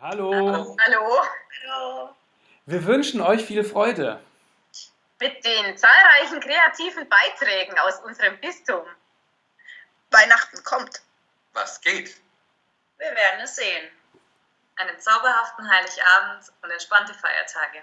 Hallo. Hallo. Hallo. Wir wünschen euch viel Freude. Mit den zahlreichen kreativen Beiträgen aus unserem Bistum. Weihnachten kommt. Was geht? Wir werden es sehen. Einen zauberhaften Heiligabend und entspannte Feiertage.